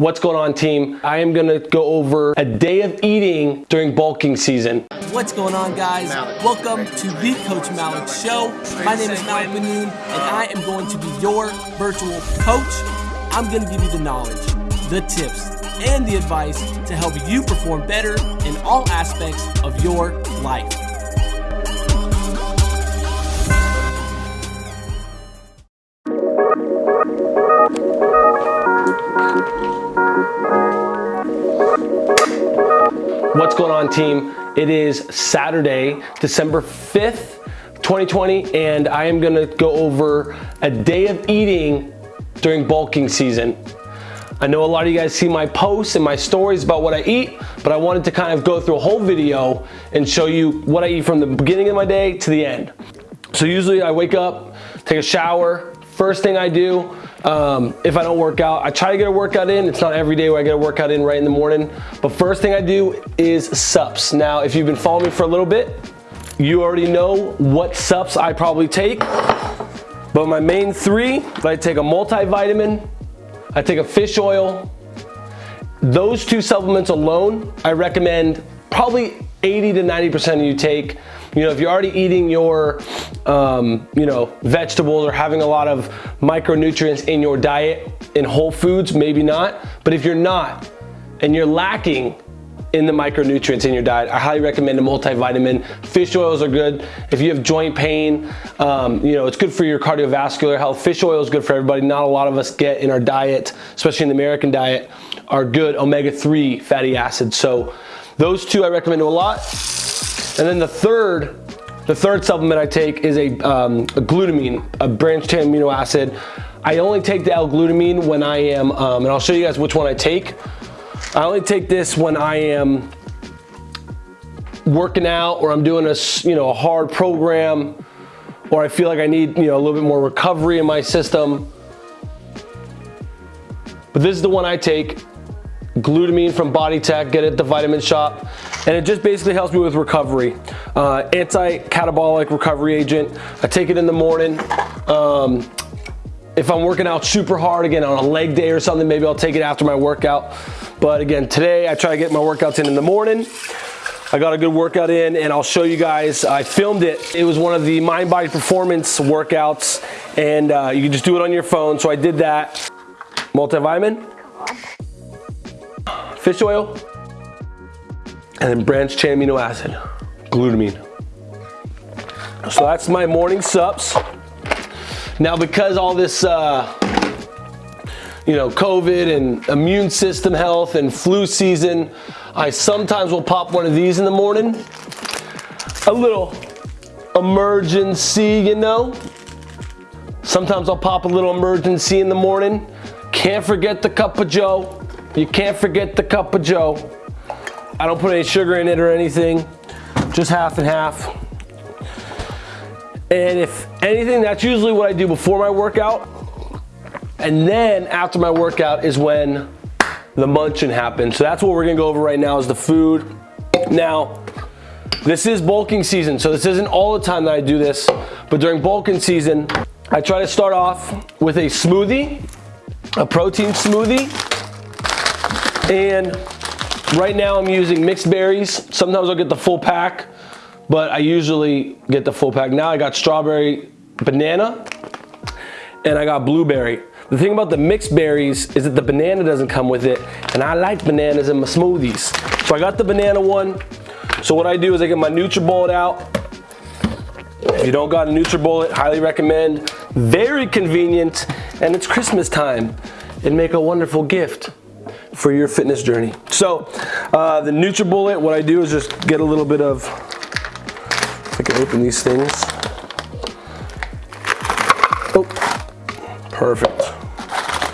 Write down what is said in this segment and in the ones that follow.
What's going on team? I am gonna go over a day of eating during bulking season. What's going on guys? Welcome to the Coach Malik Show. My name is Malik Manoon and I am going to be your virtual coach. I'm gonna give you the knowledge, the tips, and the advice to help you perform better in all aspects of your life. What's going on team? It is Saturday, December 5th, 2020, and I am gonna go over a day of eating during bulking season. I know a lot of you guys see my posts and my stories about what I eat, but I wanted to kind of go through a whole video and show you what I eat from the beginning of my day to the end. So usually I wake up, take a shower, first thing I do, um, if I don't work out, I try to get a workout in. It's not every day where I get a workout in right in the morning, but first thing I do is sups. Now, if you've been following me for a little bit, you already know what sups I probably take, but my main three, I take a multivitamin, I take a fish oil. Those two supplements alone, I recommend probably 80 to 90% of you take. You know, if you're already eating your, um, you know, vegetables or having a lot of micronutrients in your diet in whole foods, maybe not. But if you're not and you're lacking in the micronutrients in your diet. I highly recommend a multivitamin. Fish oils are good. If you have joint pain, um, you know, it's good for your cardiovascular health. Fish oil is good for everybody. Not a lot of us get in our diet, especially in the American diet, are good omega-3 fatty acids. So those two I recommend a lot. And then the third, the third supplement I take is a, um, a glutamine, a branched chain amino acid. I only take the L-glutamine when I am, um, and I'll show you guys which one I take. I only take this when I am working out or I'm doing a, you know, a hard program or I feel like I need, you know, a little bit more recovery in my system. But this is the one I take, glutamine from Body Tech, get it at the Vitamin Shoppe. And it just basically helps me with recovery. Uh, Anti-catabolic recovery agent. I take it in the morning. Um, if I'm working out super hard, again, on a leg day or something, maybe I'll take it after my workout. But again, today I try to get my workouts in in the morning. I got a good workout in and I'll show you guys. I filmed it. It was one of the Mind Body Performance workouts and uh, you can just do it on your phone. So I did that. Multivitamin, fish oil, and then branched chain amino acid, glutamine. So that's my morning sups. Now because all this uh, you know, COVID and immune system health and flu season, I sometimes will pop one of these in the morning. A little Emergen-C, you know. Sometimes I'll pop a little Emergen-C in the morning. Can't forget the cup of joe. You can't forget the cup of joe. I don't put any sugar in it or anything, just half and half. And if anything, that's usually what I do before my workout. And then after my workout is when the munching happens. So that's what we're gonna go over right now is the food. Now, this is bulking season, so this isn't all the time that I do this, but during bulking season, I try to start off with a smoothie, a protein smoothie, and right now I'm using mixed berries. Sometimes I'll get the full pack, but I usually get the full pack. Now I got strawberry banana, and I got blueberry. The thing about the mixed berries is that the banana doesn't come with it, and I like bananas in my smoothies. So I got the banana one. So what I do is I get my NutriBullet out. If you don't got a NutriBullet, highly recommend. Very convenient, and it's Christmas time. It'd make a wonderful gift for your fitness journey. So uh, the NutriBullet, what I do is just get a little bit of, I can open these things. Oh, perfect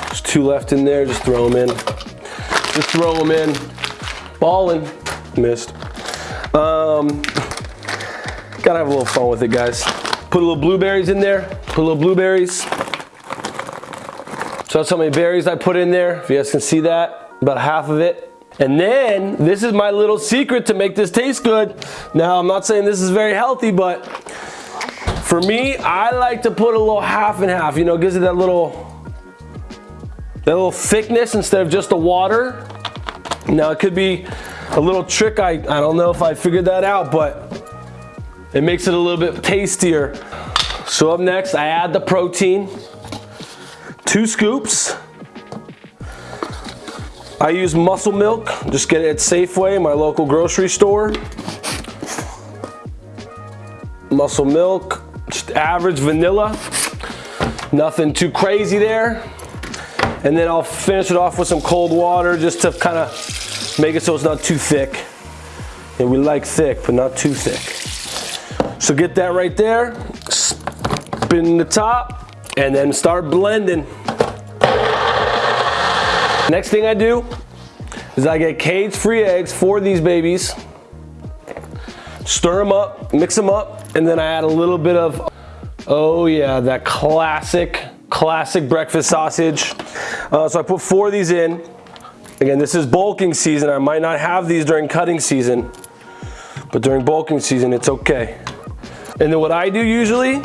There's two left in there, just throw them in. Just throw them in. Balling. Missed. Um, gotta have a little fun with it, guys. Put a little blueberries in there. Put a little blueberries. So that's how many berries I put in there. If you guys can see that, about half of it. And then, this is my little secret to make this taste good. Now, I'm not saying this is very healthy, but for me, I like to put a little half and half. You know, gives it that little that little thickness instead of just the water. Now it could be a little trick, I, I don't know if I figured that out, but it makes it a little bit tastier. So up next, I add the protein, two scoops. I use muscle milk, just get it at Safeway, my local grocery store. Muscle milk, just average vanilla, nothing too crazy there. And then I'll finish it off with some cold water just to kind of make it so it's not too thick. And we like thick, but not too thick. So get that right there, spin the top, and then start blending. Next thing I do is I get cage-free eggs for these babies, stir them up, mix them up, and then I add a little bit of, oh yeah, that classic, classic breakfast sausage. Uh, so I put four of these in. Again, this is bulking season. I might not have these during cutting season, but during bulking season, it's okay. And then what I do usually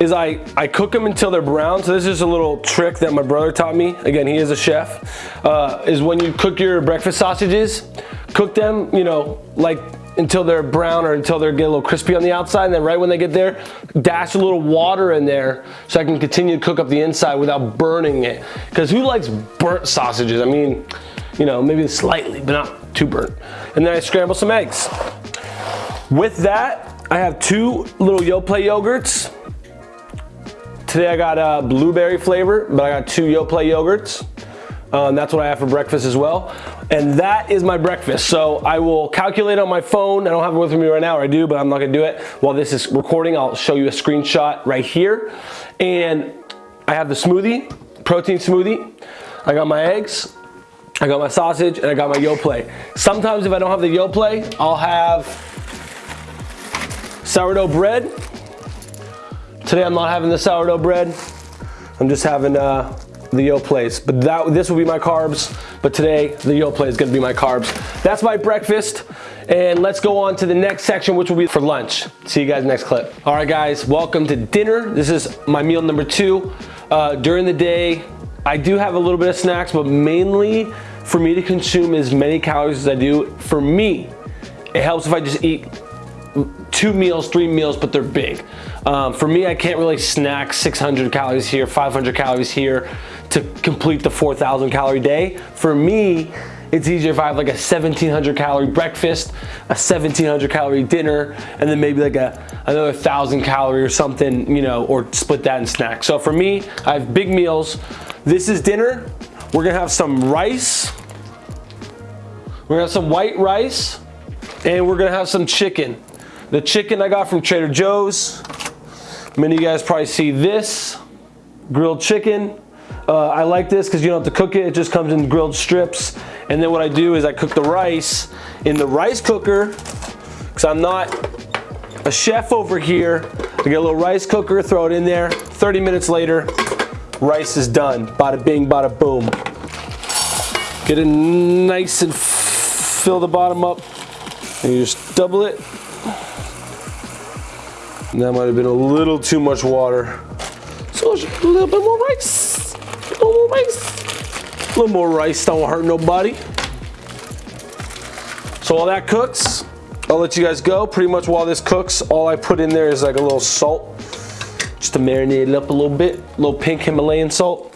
is I, I cook them until they're brown. So this is a little trick that my brother taught me. Again, he is a chef. Uh, is when you cook your breakfast sausages, cook them, you know, like until they're brown or until they get a little crispy on the outside. And then right when they get there, dash a little water in there so I can continue to cook up the inside without burning it. Because who likes burnt sausages? I mean, you know, maybe slightly, but not too burnt. And then I scramble some eggs. With that, I have two little Yoplait yogurts. Today I got a blueberry flavor, but I got two Yoplait yogurts. Um, that's what I have for breakfast as well. And that is my breakfast. So I will calculate on my phone. I don't have it with me right now, or I do, but I'm not gonna do it. While this is recording, I'll show you a screenshot right here. And I have the smoothie, protein smoothie. I got my eggs, I got my sausage, and I got my Yoplait. Sometimes if I don't have the Yoplait, I'll have sourdough bread. Today I'm not having the sourdough bread. I'm just having uh, the Yoplait. But that, this will be my carbs, but today the Yoplait is gonna be my carbs. That's my breakfast, and let's go on to the next section, which will be for lunch. See you guys next clip. All right, guys, welcome to dinner. This is my meal number two. Uh, during the day, I do have a little bit of snacks, but mainly for me to consume as many calories as I do, for me, it helps if I just eat two meals, three meals, but they're big. Um, for me, I can't really snack 600 calories here, 500 calories here to complete the 4,000 calorie day. For me, it's easier if I have like a 1700 calorie breakfast, a 1700 calorie dinner, and then maybe like a another thousand calorie or something, you know, or split that in snacks. So for me, I have big meals. This is dinner. We're gonna have some rice. We're gonna have some white rice, and we're gonna have some chicken. The chicken I got from Trader Joe's. Many of you guys probably see this grilled chicken. Uh, I like this because you don't have to cook it. It just comes in grilled strips. And then what I do is I cook the rice in the rice cooker because I'm not a chef over here. I get a little rice cooker, throw it in there. 30 minutes later, rice is done. Bada bing, bada boom. Get it nice and fill the bottom up. And you just double it. That might have been a little too much water. So a little bit more rice. A little more rice. A little more rice don't hurt nobody. So while that cooks, I'll let you guys go. Pretty much while this cooks, all I put in there is like a little salt, just to marinate it up a little bit. A little pink Himalayan salt.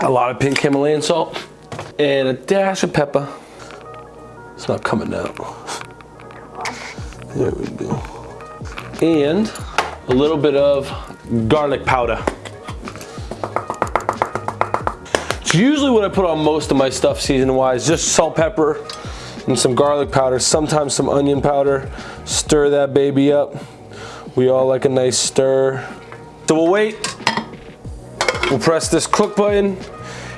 A lot of pink Himalayan salt. And a dash of pepper. Not coming out. There we go. And a little bit of garlic powder. It's usually what I put on most of my stuff season-wise, just salt, pepper, and some garlic powder, sometimes some onion powder. Stir that baby up. We all like a nice stir. So we'll wait. We'll press this cook button.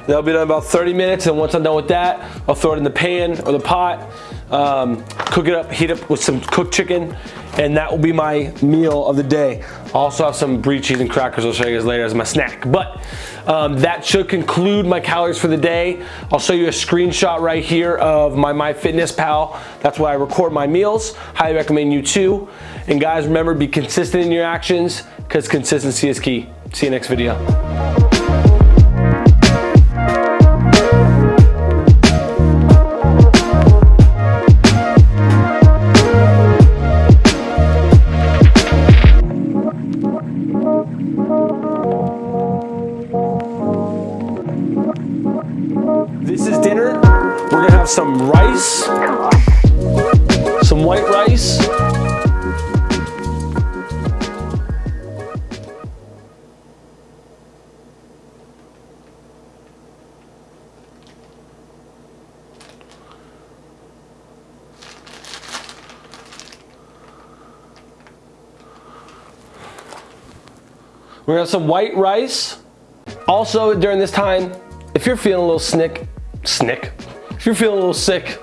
That'll be done about 30 minutes, and once I'm done with that, I'll throw it in the pan or the pot, um, cook it up, heat up with some cooked chicken, and that will be my meal of the day. I also have some brie cheese and crackers I'll show you guys later as my snack. But um, that should conclude my calories for the day. I'll show you a screenshot right here of my MyFitnessPal. That's where I record my meals. Highly recommend you too. And guys, remember, be consistent in your actions because consistency is key. See you next video. We're gonna have some white rice. Also, during this time, if you're feeling a little snick, snick, if you're feeling a little sick,